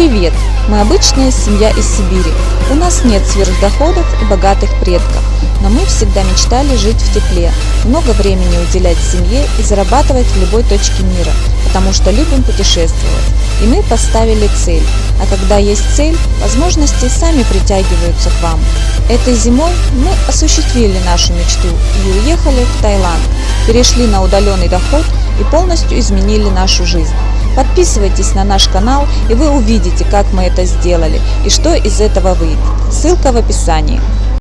Привет! Мы обычная семья из Сибири. У нас нет сверхдоходов и богатых предков, но мы всегда мечтали жить в тепле, много времени уделять семье и зарабатывать в любой точке мира, потому что любим путешествовать. И мы поставили цель, а когда есть цель, возможности сами притягиваются к вам. Этой зимой мы осуществили нашу мечту и уехали в Таиланд, перешли на удаленный доход и полностью изменили нашу жизнь. Подписывайтесь на наш канал и вы увидите, как мы это сделали и что из этого выйдет. Ссылка в описании.